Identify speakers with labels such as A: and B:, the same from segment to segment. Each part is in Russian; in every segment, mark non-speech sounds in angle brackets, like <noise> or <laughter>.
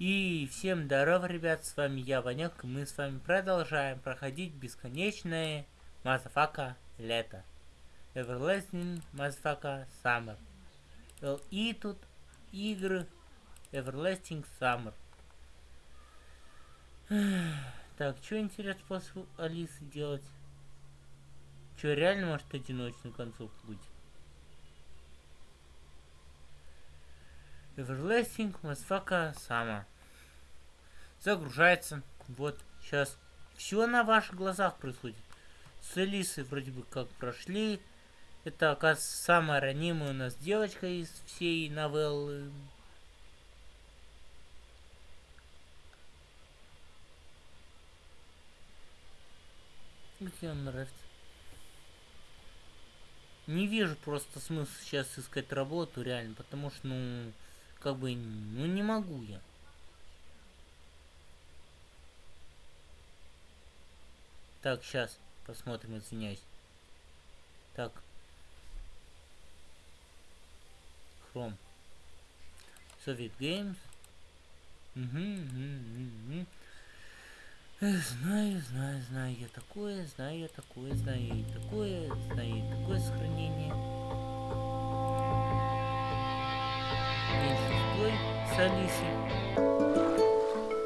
A: И всем здорово, ребят, с вами я, Ванек, и мы с вами продолжаем проходить бесконечное Motherfucker лето. Everlasting Motherfucker Summer. И тут игры Everlasting Summer. <sighs> Так, что интересно после Алисы делать? Что, реально может одиночную концовку быть? Everlasting Motherfucker Summer. Загружается. Вот, сейчас. Все на ваших глазах происходит. С Алисой вроде бы как прошли. Это, оказывается, самая ранимая у нас девочка из всей новеллы. Где он нравится? Не вижу просто смысла сейчас искать работу, реально, потому что, ну, как бы, ну, не могу я. Так, сейчас посмотрим, извиняюсь. Так. Chrome. Soviet Games. Угу, угу, угу. Знаю, знаю, знаю я такое, знаю я такое, знаю я такое, знаю я такое сохранение. Меньше с Алисой.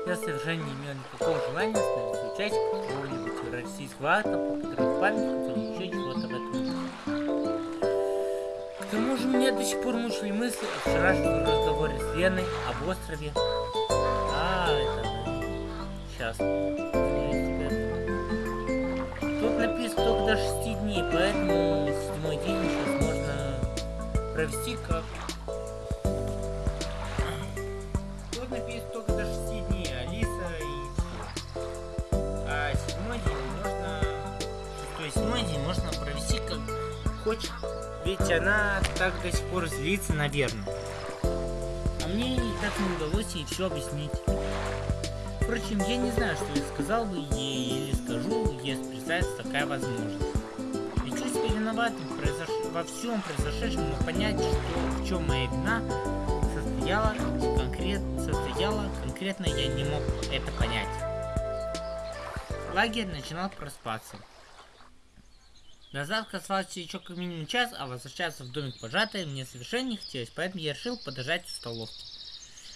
A: Я совершенно не имел никакого желания становиться участником какого-нибудь российского акта по подрыв памятников или еще чего-то в этом. К тому же меня до сих пор мучили мысли о вчерашнем разговоре с Леной об острове. А, это... Сейчас. Тут написано только до 6 дней, поэтому седьмой день сейчас можно провести как хочет, ведь она так до сих пор злится, наверное. А мне так не удалось ей все объяснить. Впрочем, я не знаю, что я сказал бы ей или скажу, если представится такая возможность. Я чувствую себя виноватым произош... во всем произошедшем, но понять, что в чем моя вина состояла, конкрет... состояла конкретно я не мог это понять. Лагерь начинал проспаться. До завтра оставался еще как минимум час, а возвращаться в домик пожатой мне совершенно не хотелось, поэтому я решил подождать в столовке.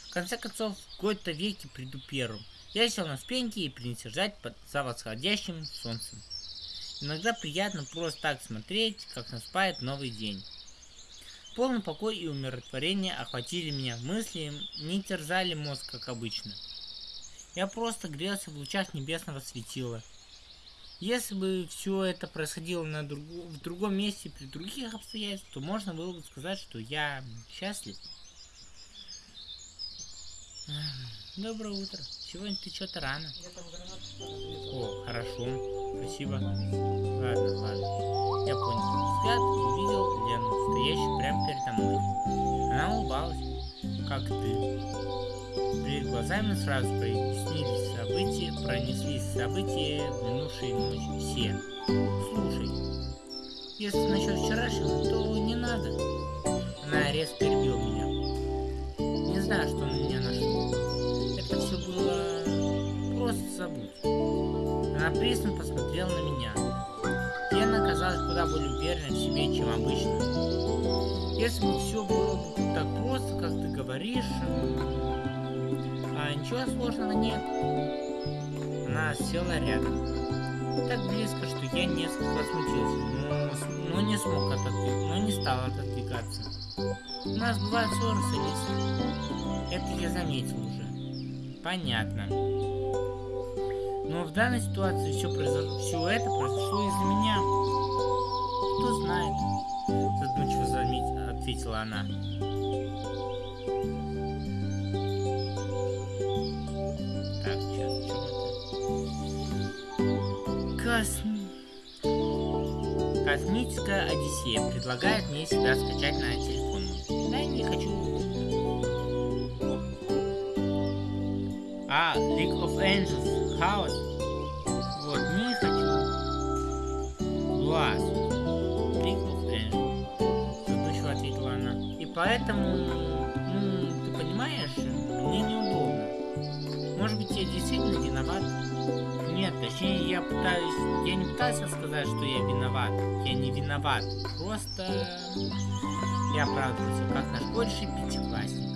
A: В конце концов, в какой-то веке приду первым. Я сел на спеньки и принялся ждать под, за восходящим солнцем. Иногда приятно просто так смотреть, как наступает новый день. Полный покой и умиротворение охватили меня, мысли не терзали мозг, как обычно. Я просто грелся в лучах небесного светила, если бы все это происходило на друг... в другом месте, при других обстоятельствах, то можно было бы сказать, что я счастлив. Доброе утро. Сегодня ты что-то рано. О, хорошо. Спасибо. Ладно, ладно. Я понял. Взгляд увидел Лену, стоящую прямо передо мной. Она улыбалась. Как ты? Перед глазами сразу прояснились события, пронеслись события минувшей ночи. Все. Слушай, если насчет вчерашнего, то не надо. Она резко перебила меня. Не знаю, что на меня нашло. Это все было... Просто забудь. Она пристально посмотрела на меня. Лена оказалась куда более уверенной в себе, чем обычно. Если бы все было бы так просто, как ты говоришь, а ничего сложного нет. Она села рядом. Так близко, что я несколько смутился, но, но не смог отодвигаться, но не стал отодвигаться. У нас бывают ссоры с Алисой. Это я заметил уже. Понятно. Но в данной ситуации все, произошло, все это произошло из-за меня. Кто знает, задумчиво заметила, ответила она. Космическая Одиссея предлагает мне себя скачать на телефон. Да, не хочу. А, League of Angels, Хаос. Вот, не хочу. Глаз. League of Angels. Задумчиво ответила она. И поэтому, ну, ты понимаешь, мне неудобно. Действительно виноват? Нет, точнее, я пытаюсь... Я не пытался сказать, что я виноват. Я не виноват. Просто... Я оправдывался, как наш больший пятиклассник.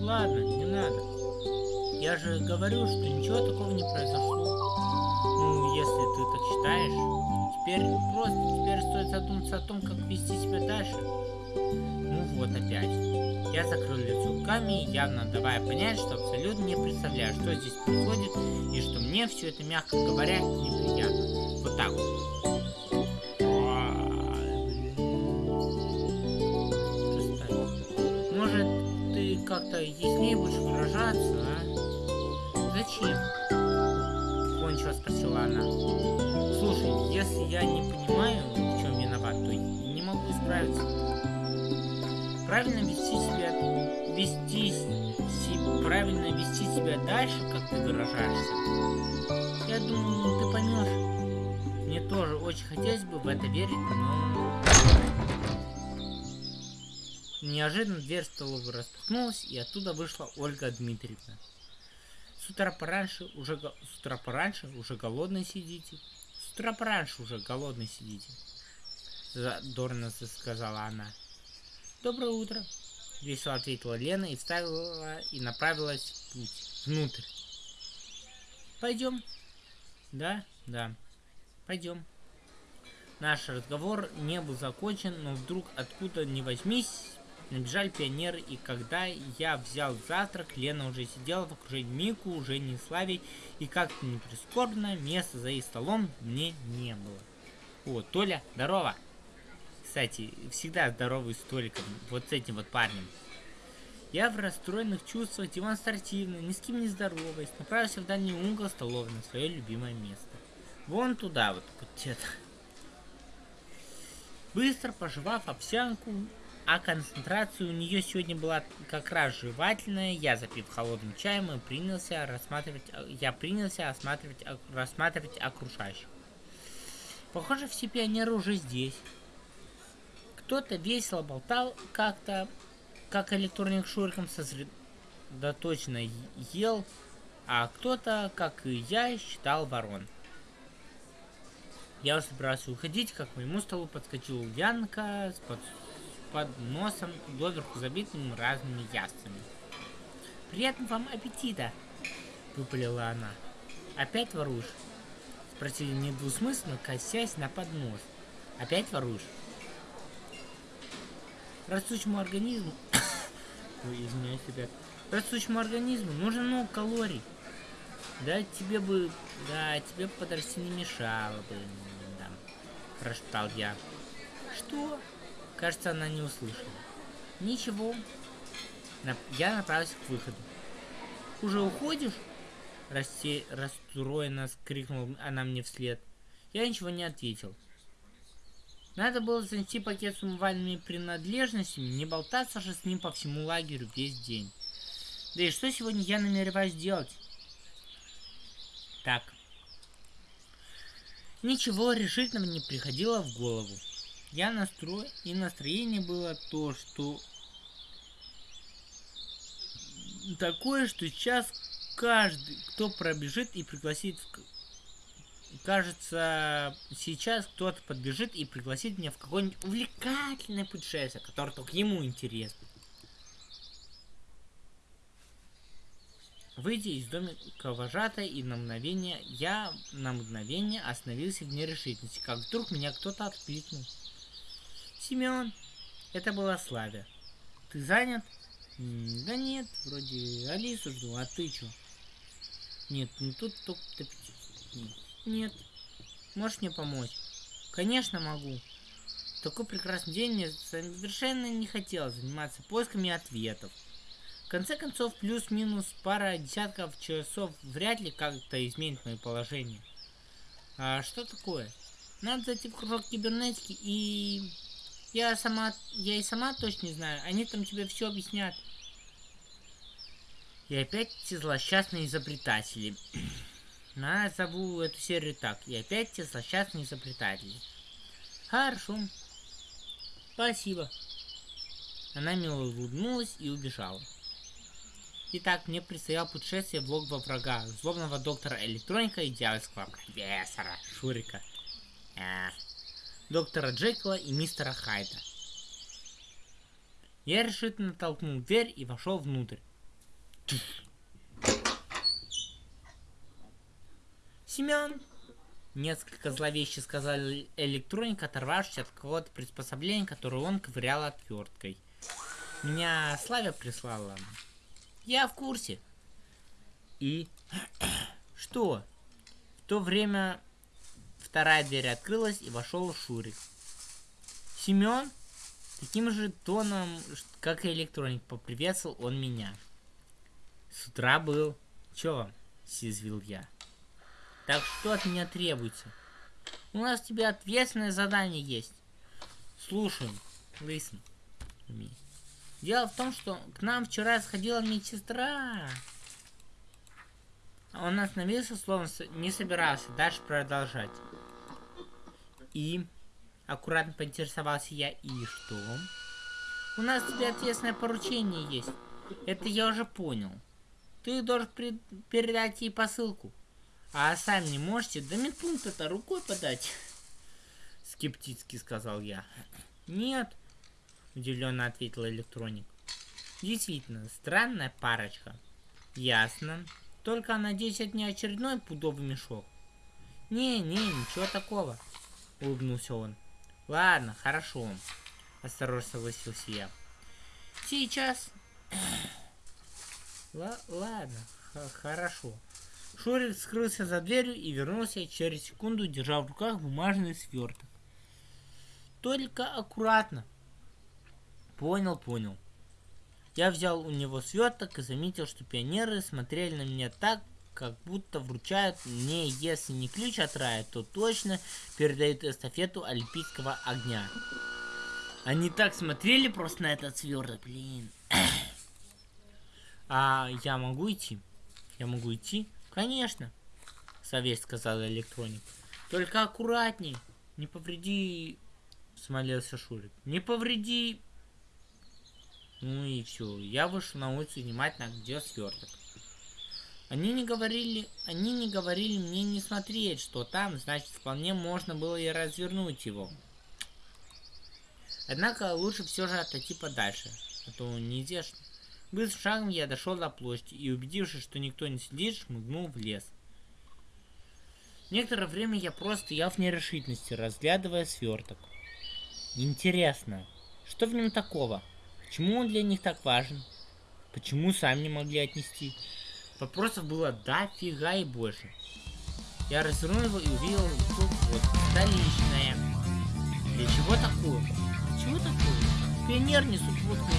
A: Ладно, не надо. Я же говорю, что ничего такого не произошло. Ну, если ты так считаешь. Теперь просто, теперь стоит задуматься о том, как вести себя дальше. Ну вот опять. Я закрыл лицо руками, явно давая понять, что абсолютно не представляю, что здесь происходит, и что мне все это, мягко говоря, неприятно. Вот так вот. Может, ты как-то яснее будешь выражаться, а? Зачем? Кончила спросила она. Слушай, если я не понимаю, в чем виноват, то не могу исправиться. Правильно вести себя, вести, правильно вести себя дальше, как ты выражаешься. Я думаю, ты поймешь. Мне тоже очень хотелось бы в это верить, но... Неожиданно дверь столовой распахнулась, и оттуда вышла Ольга Дмитриевна. С утра пораньше уже, с утра пораньше уже голодный сидите. С утра пораньше уже голодный сидите. Задорно сказала она. Доброе утро. Весело ответила Лена и вставила и направилась в путь. Внутрь. Пойдем. Да, да. Пойдем. Наш разговор не был закончен, но вдруг откуда ни возьмись, Набежали пионеры, и когда я взял завтрак, Лена уже сидела в окружении Мику, уже не Славей, и как-то не прискорбно, места за их столом мне не было. О, Толя, здорово! Кстати, всегда здоровый с Толиком, вот с этим вот парнем. Я в расстроенных чувствах демонстративно, ни с кем не здороваясь, направился в дальний угол столовой на свое любимое место. Вон туда вот, где-то. Быстро пожевав овсянку, а концентрация у нее сегодня была как раз жевательная. Я, запив холодным чаем, и принялся рассматривать, я принялся осматривать, рассматривать окружающих. Похоже, все пионеры уже здесь. Кто-то весело болтал как-то, как электроник шуриком сосредоточенно ел, а кто-то, как и я, считал ворон. Я собирался уходить, как к моему столу подскочил Янка с под под носом доверху забитым разными яствами. «Приятного вам аппетита!» — выпалила она. «Опять воруешь?» — спросили недвусмысленно, косясь на поднос. «Опять воруешь?» Растущему организму... <coughs> Ой, извиняюсь, ребят. Растущему организму нужно много калорий. Да, тебе бы... Да, тебе подрасти не мешало бы. Да, прошептал я. Что? Кажется, она не услышала. Ничего. Я направился к выходу. Уже уходишь? Расте... Расстроенно скрикнула она мне вслед. Я ничего не ответил. Надо было занести пакет с умывальными принадлежностями, не болтаться же с ним по всему лагерю весь день. Да и что сегодня я намереваюсь делать? Так. Ничего решительного не приходило в голову. Я настрой и настроение было то, что такое, что сейчас каждый, кто пробежит и пригласит кажется, сейчас кто-то подбежит и пригласит меня в какое-нибудь увлекательное путешествие, которое только ему интересно. Выйдя из домика вожатой и на мгновение, я на мгновение остановился в нерешительности, как вдруг меня кто-то откликнул. Семен, это была Славя. Ты занят? Да нет, вроде Алису жду, а ты чё? Нет, ну тут только Нет. Можешь мне помочь? Конечно могу. такой прекрасный день мне совершенно не хотелось заниматься поисками ответов. В конце концов, плюс-минус пара десятков часов вряд ли как-то изменит мое положение. А что такое? Надо зайти в кружок кибернетики и я сама, я и сама точно не знаю. Они там тебе все объяснят. И опять эти злосчастные изобретатели. <clears throat> Назову эту серию так. И опять те злосчастные изобретатели. Хорошо. Спасибо. Она мило улыбнулась и убежала. Итак, мне предстояло путешествие в логово врага, злобного доктора электроника и дьявольского профессора Шурика. А, доктора Джекила и мистера Хайда. Я решительно толкнул дверь и вошел внутрь. Семен! Несколько зловеще сказал электроник, оторвавшись от какого-то приспособления, которое он ковырял отверткой. Меня Славя прислала. Я в курсе. И... <clears throat> Что? В то время вторая дверь открылась и вошел Шурик. Семен? Таким же тоном, как и электроник, поприветствовал он меня. С утра был. Чё вам? Съязвил я. Так что от меня требуется? У нас тебе ответственное задание есть. Слушаем. Listen. Дело в том, что к нам вчера сходила медсестра. Он остановился, словно не собирался дальше продолжать. И аккуратно поинтересовался я, и что? У нас тебе ответственное поручение есть. Это я уже понял. Ты должен передать ей посылку. А сами не можете? Да медпункт-то рукой подать. <laughs> Скептически сказал я. Нет, удивленно ответил электроник. Действительно, странная парочка. Ясно. Только, надеюсь, это не очередной пудовый мешок. Не-не, ничего такого. Улыбнулся он. Ладно, хорошо. Осторожно согласился я. Сейчас... <coughs> Ладно, хорошо. Шурик скрылся за дверью и вернулся через секунду, держа в руках бумажный сверток. Только аккуратно. Понял, понял. Я взял у него сверток и заметил, что пионеры смотрели на меня так, как будто вручают мне, если не ключ от рая, то точно передают эстафету олимпийского огня. Они так смотрели просто на этот сверток, блин. А я могу идти? Я могу идти? Конечно, совесть сказал электроник. Только аккуратней, не повреди, смолился Шурик. Не повреди. Ну и все, я вышел на улицу внимательно, где сверток. Они не говорили, они не говорили мне не смотреть, что там, значит, вполне можно было и развернуть его. Однако лучше все же отойти подальше, а то неизвестно. Быстрым шагом я дошел до площади и, убедившись, что никто не сидит, шмыгнул в лес. Некоторое время я просто стоял в нерешительности, разглядывая сверток. Интересно, что в нем такого? Почему он для них так важен? Почему сами не могли отнести? Вопросов было дофига и больше. Я развернул его и увидел тут вот столичное. Для чего такое? Чего такое? Пионер несут водку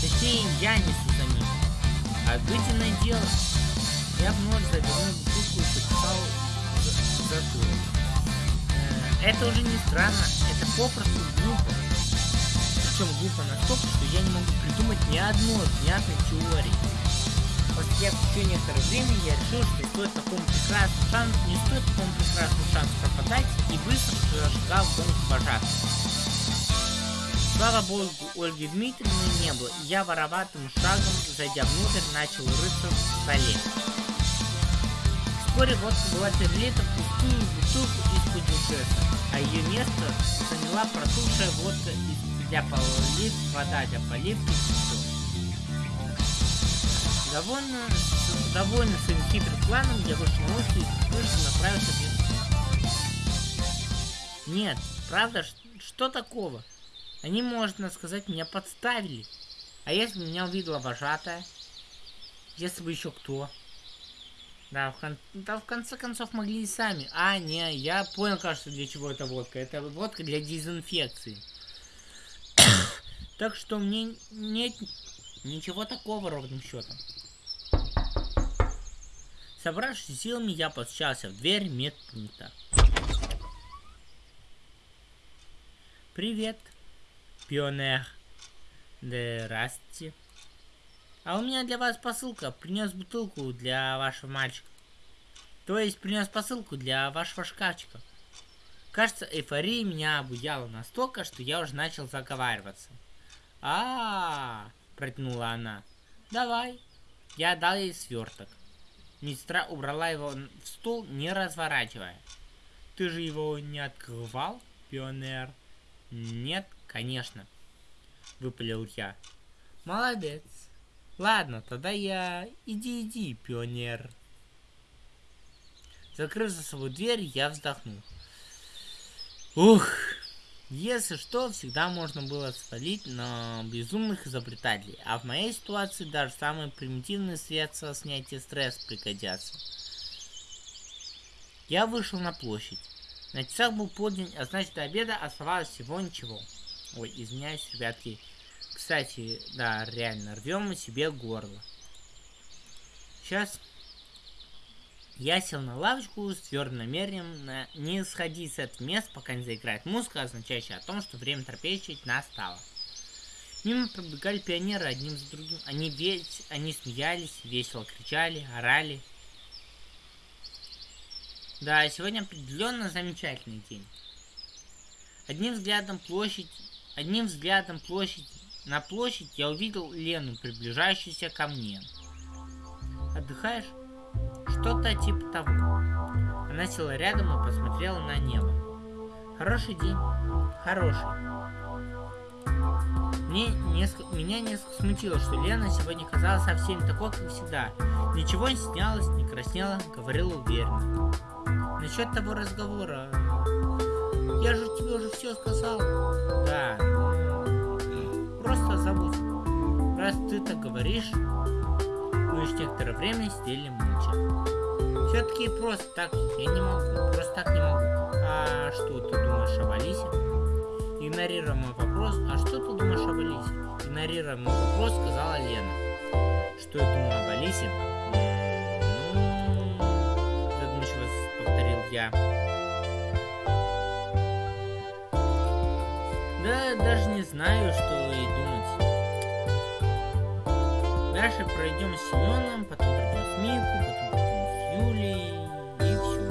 A: Точнее, я несу за ним. Обыденное дело. Я вновь завернул бутылку и почесал затылок. Э, это уже не странно, это попросту глупо. Причем глупо настолько, что я не могу придумать ни одной внятной теории. После еще некоторое время я решил, что стоит такому прекрасному шансу, не стоит такому прекрасному шансу пропадать, и быстро зажигал дом вожатым. Слава богу, Ольги Дмитриевны не было, и я вороватым шагом, зайдя внутрь, начал рыться в столе. Вскоре водка была перелита в пустую бутылку из-под а ее место заняла протухшая водка из для полив, вода для поливки и все. Довольно, довольно своим хитрым планом, я вышел на улицу и слышал направился Нет, правда, что такого? Они, можно сказать, меня подставили. А если бы меня увидела вожатая? Если бы еще кто? Да в, кон... да, в конце концов могли и сами. А, не, я понял, кажется, для чего эта водка. Это водка для дезинфекции. <coughs> так что мне нет ничего такого ровным счетом. Собравшись силами, я постучался в дверь медпункта. Привет. Пионер. Здрасте. А у меня для вас посылка. Принес бутылку для вашего мальчика. То есть принес посылку для вашего шкафчика. Кажется, эйфория меня обуяла настолько, что я уже начал заговариваться. А, -а, -а протянула она. Давай. Я дал ей сверток. Медсестра убрала его в стол, не разворачивая. Ты же его не открывал, пионер? Нет, конечно. Выпалил я. Молодец. Ладно, тогда я... Иди, иди, пионер. Закрыв за собой дверь, я вздохнул. Ух, если что, всегда можно было свалить на безумных изобретателей, а в моей ситуации даже самые примитивные средства снятия стресса пригодятся. Я вышел на площадь. На часах был полдень, а значит до обеда оставалось всего ничего. Ой, извиняюсь, ребятки. Кстати, да, реально, рвем мы себе горло. Сейчас я сел на лавочку с твердым намерением на не сходить с этого места, пока не заиграет музыка, означающая о том, что время трапезничать настало. Мимо пробегали пионеры одним за другим. Они ведь, они смеялись, весело кричали, орали. Да, сегодня определенно замечательный день. Одним взглядом площадь, одним взглядом площадь, на площадь я увидел Лену, приближающуюся ко мне. Отдыхаешь? Что-то типа того. Она села рядом и посмотрела на небо. Хороший день. Хороший. Мне несколько, меня несколько смутило, что Лена сегодня казалась совсем такой, как всегда. Ничего не снялась, не краснела, говорила уверенно. Насчет того разговора... Я же тебе уже все сказал. Да. Просто забудь. Раз ты так говоришь, лишь некоторое время сидели молча. Все-таки просто так я не могу. Просто так не могу. А что ты думаешь об Алисе? Игнорируя мой вопрос, а что ты думаешь об Алисе? Игнорируя мой вопрос, сказала Лена. Что я думаю об Алисе? Ну, задумчиво повторил я. Да, даже не знаю, что Дальше пройдем с Семеном, потом пройдем с Мику, потом Юлей и все.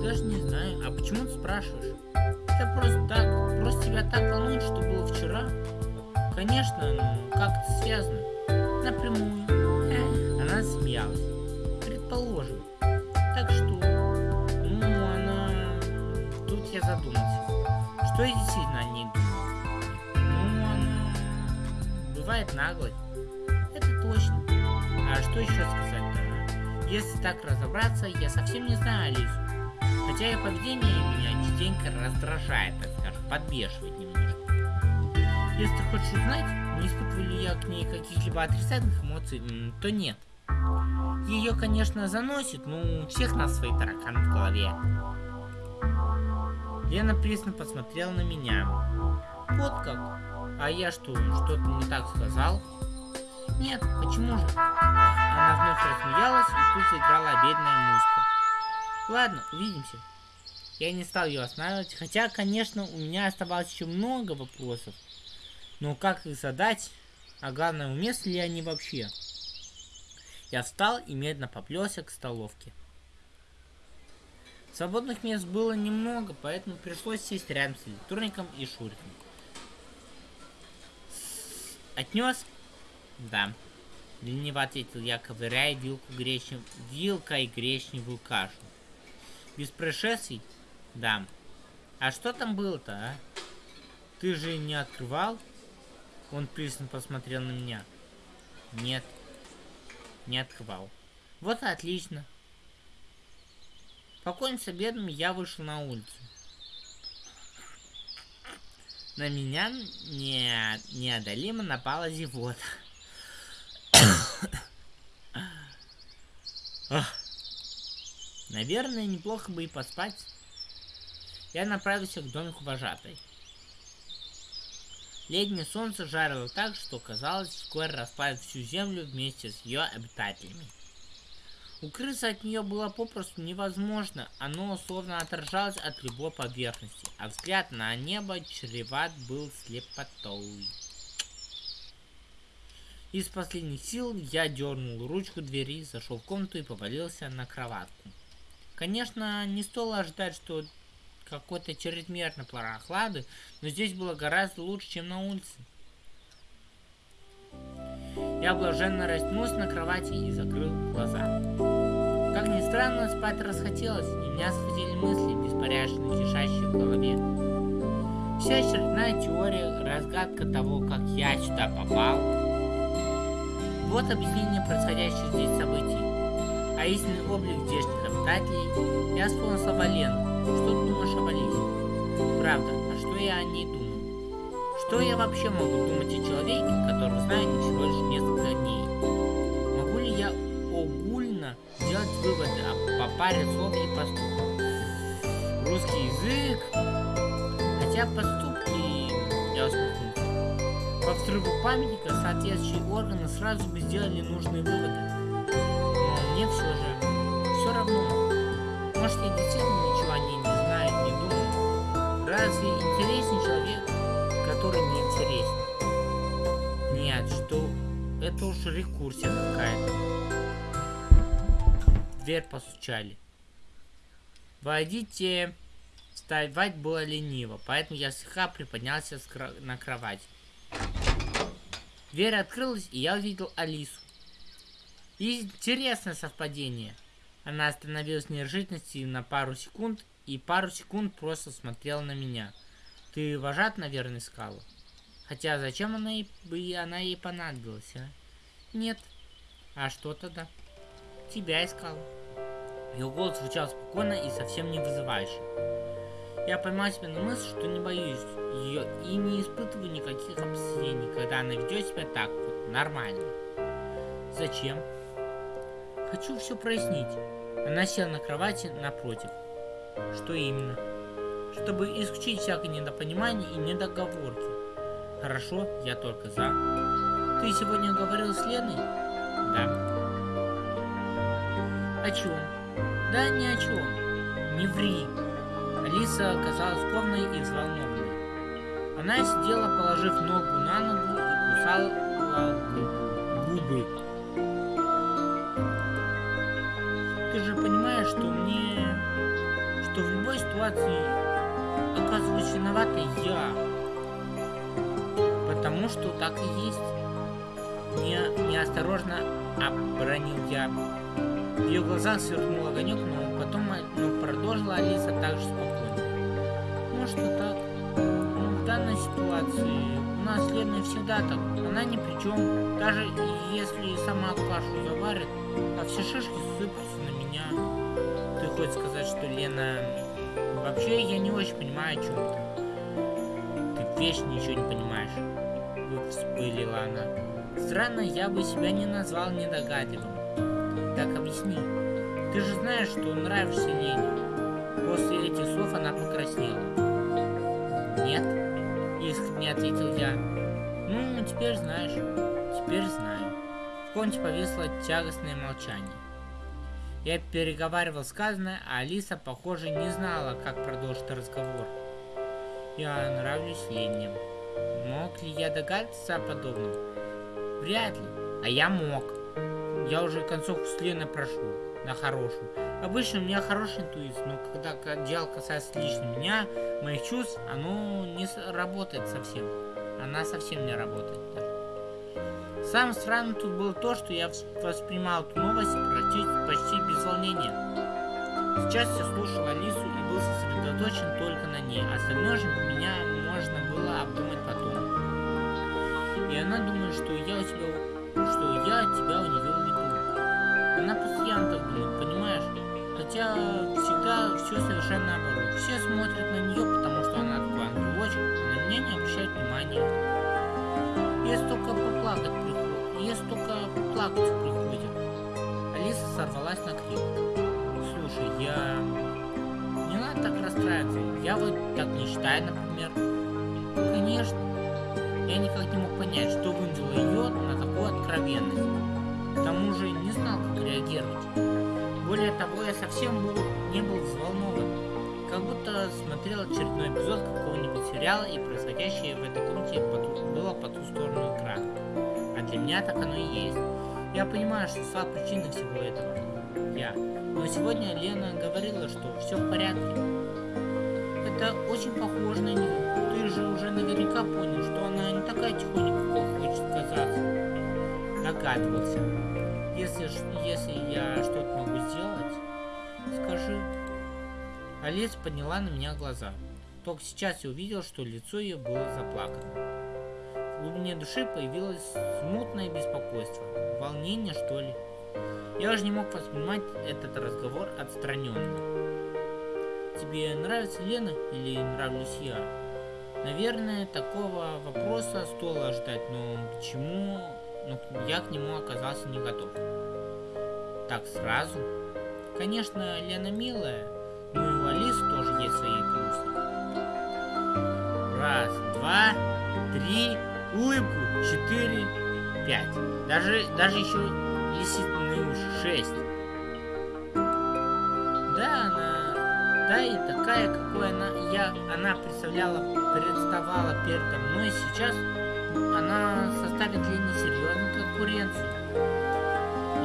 A: Даже не знаю. А почему ты спрашиваешь? Это просто так. Просто тебя так волнует, что было вчера. Конечно, ну, как это связано? Напрямую. Она смеялась. Предположим. Так что, ну, она... Тут я задумался. Что я действительно о ней думаю? Ну, она... Бывает наглой. Точно. А что еще сказать-то? Если так разобраться, я совсем не знаю Алису. Хотя ее поведение меня частенько раздражает, так скажем, подбешивает немножко. Если хочешь узнать, не испытываю ли я к ней каких-либо отрицательных эмоций, то нет. Ее, конечно, заносит, но у всех нас свои тараканы в голове. Лена пристально посмотрела на меня. Вот как? А я что, что-то не так сказал? Нет, почему же? Она вновь рассмеялась, и тут заиграла обедная музыка. Ладно, увидимся. Я не стал ее останавливать, хотя, конечно, у меня оставалось еще много вопросов. Но как их задать, а главное, уместны ли они вообще? Я встал и медленно поплелся к столовке. Свободных мест было немного, поэтому пришлось сесть рядом с электроником и Шуриком. Отнес да. Лениво ответил я, ковыряя вилку гречнев... вилкой гречневую кашу. Без происшествий? Да. А что там было-то, а? Ты же не открывал? Он пристально посмотрел на меня. Нет. Не открывал. Вот отлично. Покончив с обедом, я вышел на улицу. На меня не, неодолимо напала зевота. <coughs> Наверное, неплохо бы и поспать. Я направился к домику вожатой. Летнее солнце жарило так, что казалось, вскоре расплавит всю землю вместе с ее обитателями. Укрыться от нее было попросту невозможно, оно словно отражалось от любой поверхности, а взгляд на небо чреват был слепотой. Из последних сил я дернул ручку двери, зашел в комнату и повалился на кроватку. Конечно, не стоило ожидать, что какой-то чрезмерно прохлады, но здесь было гораздо лучше, чем на улице. Я блаженно растянулся на кровати и закрыл глаза. Как ни странно, спать расхотелось, и меня схватили мысли, беспорядочно кишащие в голове. Вся очередная теория, разгадка того, как я сюда попал. Вот объяснение происходящих здесь событий. А истинный облик здешних обитателей я вспомнил слова Лены. Что ты думаешь об Алисе? Правда, а что я о ней думаю? Что я вообще могу думать о человеке, который знает всего лишь несколько дней? Могу ли я огульно делать выводы по паре слов и поступков? Русский язык Хотя поступки, я усмехнулся, по взрыву памятника соответствующие органы сразу бы сделали нужные выводы. Но мне все же, все равно. Может, я действительно ничего о ней не знаю, не думаю. Разве интереснее человек, который не интересен? Нет, что это уж рекурсия какая-то. Дверь постучали. Войдите. Вставать было лениво, поэтому я слегка приподнялся на кровать. Дверь открылась, и я увидел Алису. Интересное совпадение. Она остановилась в на пару секунд, и пару секунд просто смотрела на меня. Ты вожат, наверное, искала? Хотя зачем она ей, бы она ей понадобилась, а? Нет. А что тогда? Тебя искала. Ее голос звучал спокойно и совсем не вызывающе. Я поймал себя на мысли, что не боюсь ее и не испытываю никаких опасений, когда она ведет себя так вот, нормально. Зачем? Хочу все прояснить. Она села на кровати напротив. Что именно? Sich исключить всякое недопонимание и недоговорки. Хорошо, я только за. Ты сегодня говорил с Леной? Да. О чем? Да ни о чем. Не ври. Алиса оказалась скованной и взволнованной. Она сидела, положив ногу на ногу и кусала губы. Ты же понимаешь, что мне... что в любой ситуации оказываюсь виноватой я. Потому что так и есть. Не, неосторожно обронил я. В ее глазах сверкнул огонек, но потом ну, продолжила Алиса так же спокойно. Может и так. Ситуации у нас Лена всегда так. Она ни при чем. Даже если сама кашу заварит, а все шишки сыпутся на меня. Ты хочешь сказать, что Лена... Вообще я не очень понимаю, о чем ты. Ты вечно ничего не понимаешь. Вспылила она. Странно, я бы себя не назвал недогадливым. Так объясни. Ты же знаешь, что нравишься Лене. После этих слов она покраснела. Нет, искренне ответил я. Ну, теперь знаешь. Теперь знаю. В комнате повисло тягостное молчание. Я переговаривал сказанное, а Алиса, похоже, не знала, как продолжить разговор. Я нравлюсь Лене. Мог ли я догадаться о подобном? Вряд ли. А я мог. Я уже концовку с Леной прошел на хорошую. Обычно у меня хорошая интуиция, но когда дело касается лично меня, моих чувств, оно не работает совсем. Она совсем не работает даже. Самое странное тут было то, что я воспринимал эту новость почти, почти без волнения. Сейчас я слушал Алису и был сосредоточен только на ней. Остальное же меня можно было обдумать потом. И она думает, что я у тебя что я тебя у все совершенно наоборот. Все смотрят на нее, потому что она ангелочек, а на меня не обращают внимания. Если только поплакать приходит, если только плакать приходит. Алиса сорвалась на крик. Слушай, я... Не надо так расстраиваться. Я вот так не считаю, например. Конечно. Я никак не мог понять, что вынудило ее на такую откровенность. К тому же не знал, как реагировать. Более того, я совсем был, не был взволнован. Как будто смотрел очередной эпизод какого-нибудь сериала, и происходящее в этой комнате было по ту сторону экрана. А для меня так оно и есть. Я понимаю, что стала причиной всего этого. Я. Но сегодня Лена говорила, что все в порядке. Это очень похоже на нее. Ты же уже наверняка понял, что она не такая тихонька, как хочет казаться. догадывался. Если, если я что-то сделать, скажи. Алис подняла на меня глаза. Только сейчас я увидел, что лицо ее было заплакано. В глубине души появилось смутное беспокойство. Волнение, что ли? Я уже не мог воспринимать этот разговор отстраненно. Тебе нравится Лена или нравлюсь я? Наверное, такого вопроса стоило ожидать, но к чему но я к нему оказался не готов. Так сразу? Конечно, Лена милая, но и у Алисы тоже есть свои плюсы. Раз, два, три, улыбку, четыре, пять. Даже, даже еще лисиные уши, шесть. Да, она, да и такая, какой она, я, она представляла, представала передо мной сейчас, она составит для несерьезную конкуренцию.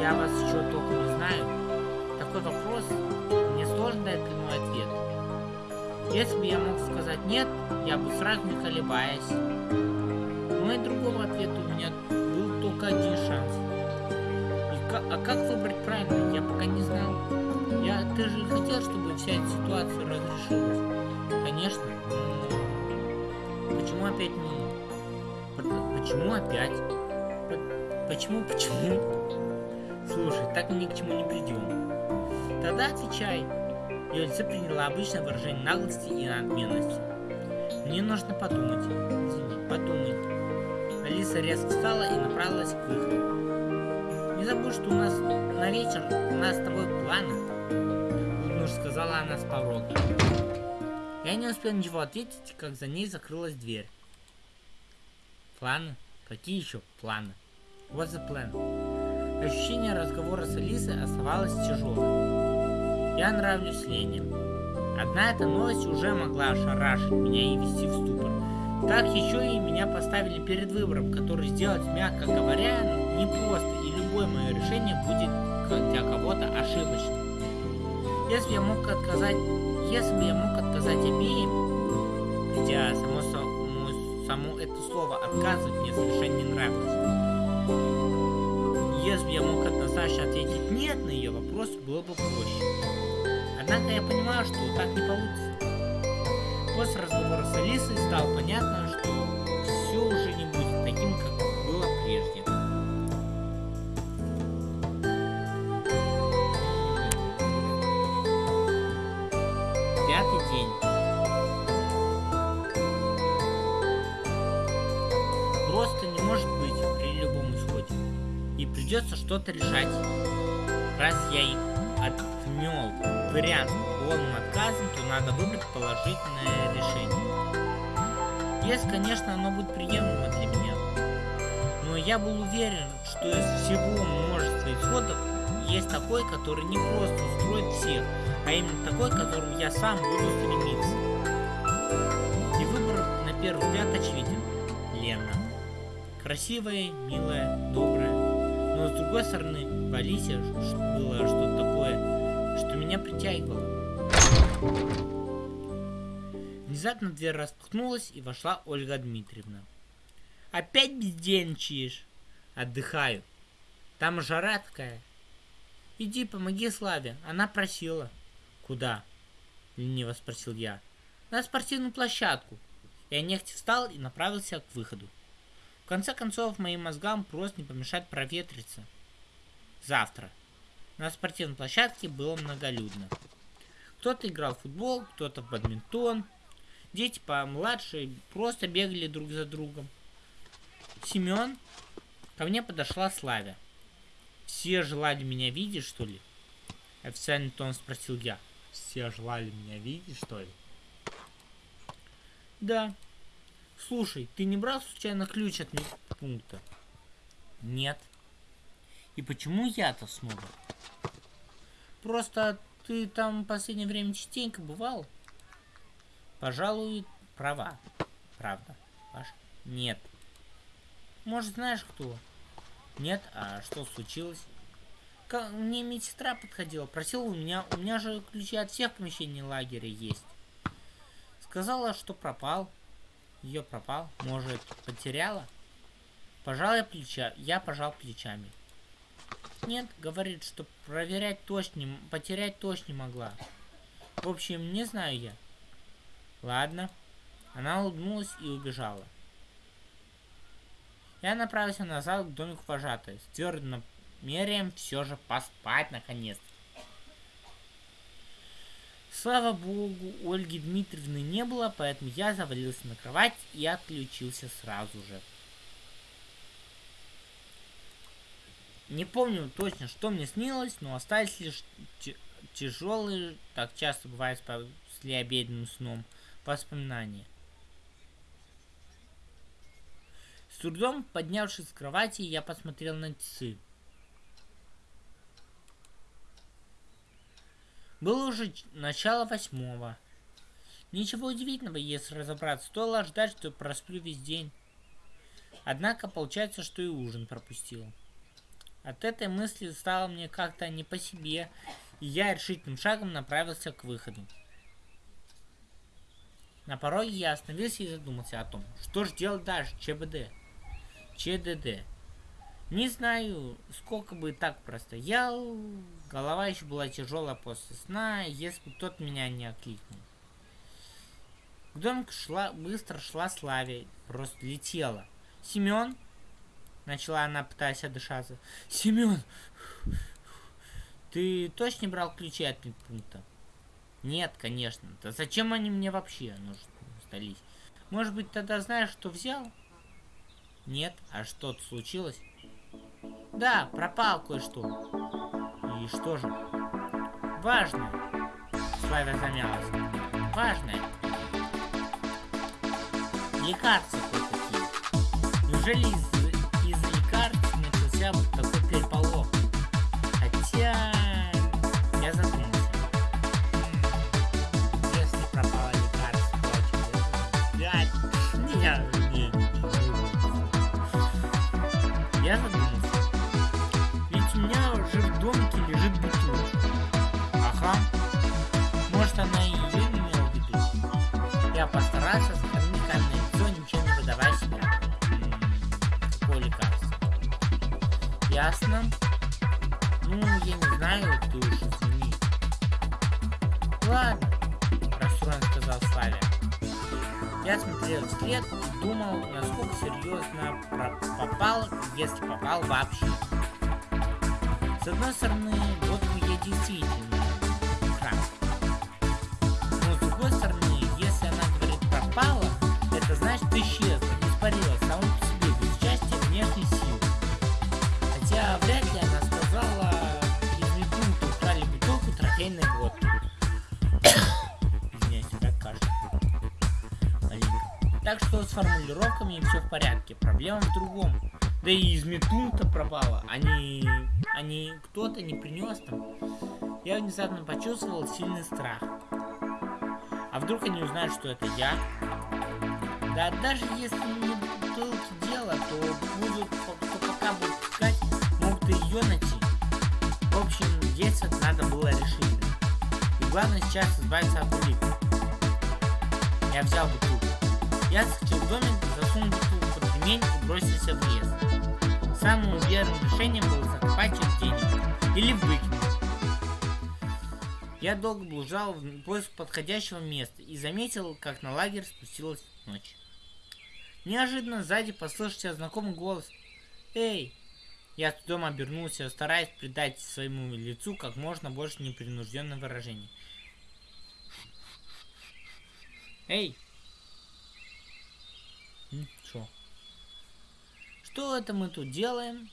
A: Я вас еще только не знаю. Такой вопрос, мне сложно дать прямой ответ. Если бы я мог сказать нет, я бы сразу не колебаясь. Но и другого ответа у меня был только один шанс. И как, а как выбрать правильно, я пока не знал. Я, ты же хотел, чтобы вся эта ситуация разрешилась. Конечно. Почему опять не Почему опять? Почему, почему? Слушай, так мы ни к чему не придем. Тогда отвечай. Ее лицо приняло обычное выражение наглости и надменности. Мне нужно подумать. Извини, подумай. Алиса резко встала и направилась к выходу. Не забудь, что у нас на вечер у нас с тобой планы. Улыбнув, сказала она с порога. Я не успел ничего ответить, как за ней закрылась дверь. Планы? Какие еще планы? What's the plan? Ощущение разговора с Алисой оставалось тяжелым. Я нравлюсь Лене. Одна эта новость уже могла ошарашить меня и ввести в ступор. Так еще и меня поставили перед выбором, который сделать, мягко говоря, непросто, и любое мое решение будет для кого-то ошибочным. Если я мог отказать, если бы я мог отказать обеим, хотя само собой само это слово «отказывать» мне совершенно не нравилось. Если бы я мог однозначно ответить «нет» на ее вопрос, было бы проще. Однако я понимаю, что так не получится. После разговора с Алисой стало понятно, что что-то решать. Раз я и отмел вариант полным отказом, то надо выбрать положительное решение. Если, конечно, оно будет приемлемо для меня. Но я был уверен, что из всего множества исходов есть такой, который не просто устроит всех, а именно такой, к которому я сам буду стремиться. И выбор на первый взгляд очевиден. Лена. Красивая, милая, добрая, другой стороны, в Алисе было что-то такое, что меня притягивало. Внезапно дверь распахнулась, и вошла Ольга Дмитриевна. «Опять бездельничаешь?» «Отдыхаю. Там жара такая». «Иди, помоги Славе, она просила». «Куда?» — лениво спросил я. «На спортивную площадку». Я нехотя встал и направился к выходу конце концов, моим мозгам просто не помешает проветриться. Завтра. На спортивной площадке было многолюдно. Кто-то играл в футбол, кто-то в бадминтон. Дети помладше просто бегали друг за другом. Семен, ко мне подошла Славя. Все желали меня видеть, что ли? Официальный тон спросил я. Все желали меня видеть, что ли? Да, Слушай, ты не брал случайно ключ от пункта? Нет. И почему я-то снова? Просто ты там в последнее время частенько бывал? Пожалуй, права. Правда. Паш? Нет. Может, знаешь кто? Нет? А что случилось? Ко мне медсестра подходила, просила у меня, у меня же ключи от всех помещений лагеря есть. Сказала, что пропал. Ее пропал? Может, потеряла? Пожал я плеча, я пожал плечами. Нет, говорит, что проверять точно, потерять точно не могла. В общем, не знаю я. Ладно. Она улыбнулась и убежала. Я направился назад к домику вожатой, с твердым намерением все же поспать наконец. Слава богу, Ольги Дмитриевны не было, поэтому я завалился на кровать и отключился сразу же. Не помню точно, что мне снилось, но остались лишь тяжелые, так часто бывает после обеденным сном, воспоминания. С трудом поднявшись с кровати, я посмотрел на часы. Было уже начало восьмого. Ничего удивительного, если разобраться. Стоило ожидать, что просплю весь день. Однако получается, что и ужин пропустил. От этой мысли стало мне как-то не по себе, и я решительным шагом направился к выходу. На пороге я остановился и задумался о том, что же делать дальше, ЧБД. ЧДД. Не знаю, сколько бы так простоял, голова еще была тяжелая после сна, если бы кто-то меня не окликнул. К домику шла, быстро шла Славя, просто летела. Семен, Начала она, пытаясь отдышаться. Семен! Ты точно брал ключи от медпункта? Нет, конечно. Да зачем они мне вообще нужны сдались? Может быть, тогда знаешь, что взял? Нет, а что-то случилось? Да, пропал кое-что. И что же? Важное. Славя замялась. Важное. Лекарства кое-какие. Неужели из если попал вообще. С одной стороны, вот я действительно Да и из метунта пропала. Они... Они... Кто-то не принес там. Я внезапно почувствовал сильный страх. А вдруг они узнают, что это я? Да даже если не бутылки дело, то будут, то пока будут искать ее найти. В общем, действовать надо было решительно. И главное сейчас избавиться от улик. Я взял бутылку. Я схватил домик, засунул бутылку под ремень и бросился в лес. Самым верным решением было закопать их денег или выкинуть. Я долго блужал в поиск подходящего места и заметил, как на лагерь спустилась ночь. Неожиданно сзади послышался знакомый голос. «Эй, я с трудом обернулся, стараясь придать своему лицу как можно больше непринужденное выражение. Эй! Чё? Что это мы тут делаем?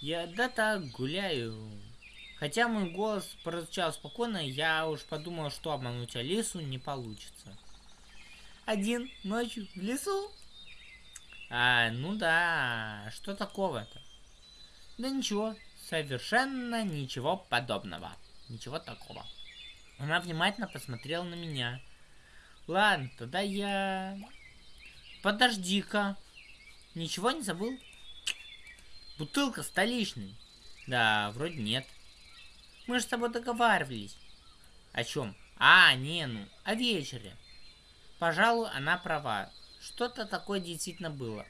A: Я да так гуляю. Хотя мой голос прозвучал спокойно, я уж подумал, что обмануть Алису не получится. Один ночью в лесу? А, ну да, что такого-то? Да ничего, совершенно ничего подобного. Ничего такого. Она внимательно посмотрела на меня. Ладно, тогда я... Подожди-ка. Ничего не забыл? Бутылка столичный. Да, вроде нет. Мы же с тобой договаривались. О чем? А, не, ну, о вечере. Пожалуй, она права. Что-то такое действительно было.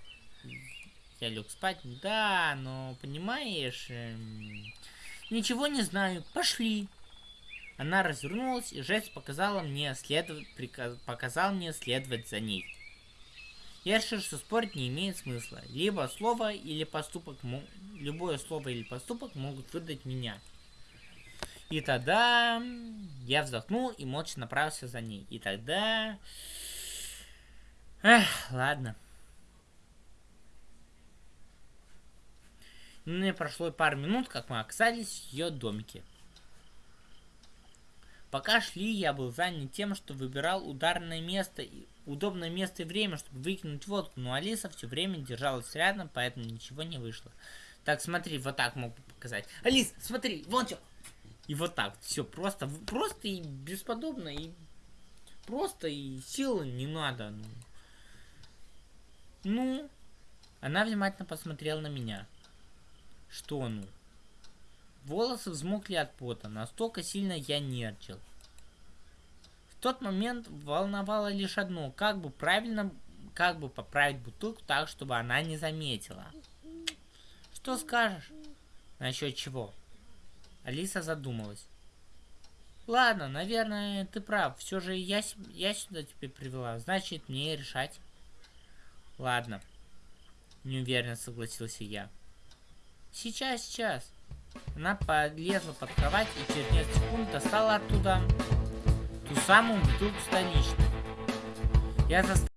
A: Я лег спать. Да, но понимаешь... Эм, ничего не знаю. Пошли. Она развернулась и жест показала мне следовать, приказ, показал мне следовать за ней. Я решил, что спорить не имеет смысла. Либо слово или поступок, любое слово или поступок могут выдать меня. И тогда я вздохнул и молча направился за ней. И тогда... Эх, ладно. Ну, не прошло пару минут, как мы оказались в ее домике. Пока шли, я был занят тем, что выбирал ударное место, удобное место и время, чтобы выкинуть водку, но Алиса все время держалась рядом, поэтому ничего не вышло. Так, смотри, вот так могу показать. Алис, смотри, вон что. И вот так, все просто, просто и бесподобно, и просто, и силы не надо. Ну, ну она внимательно посмотрела на меня. Что ну? Волосы взмокли от пота, настолько сильно я нервничал. В тот момент волновало лишь одно, как бы правильно, как бы поправить бутылку так, чтобы она не заметила. Что скажешь? Насчет чего? Алиса задумалась. Ладно, наверное, ты прав. Все же я, я сюда тебя привела. Значит, мне решать. Ладно. Неуверенно согласился я. Сейчас, сейчас. Она полезла под кровать и через несколько секунд достала оттуда ту самую бутылку столичную. Я заставил